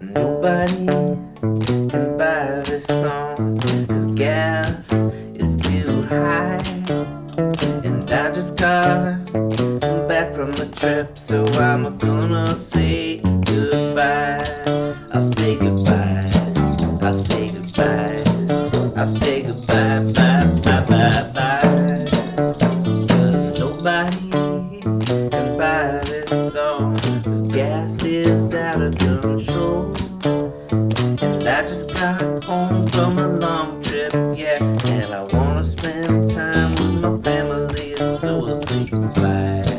Nobody can buy this song Cause gas is too high. And I just got back from a trip So I'm gonna say goodbye. I'll say goodbye. I'll say goodbye. I'll say goodbye, bye, bye, gas is out of control. And I just got home from a long trip, yeah. And I wanna spend time with my family, so we'll say goodbye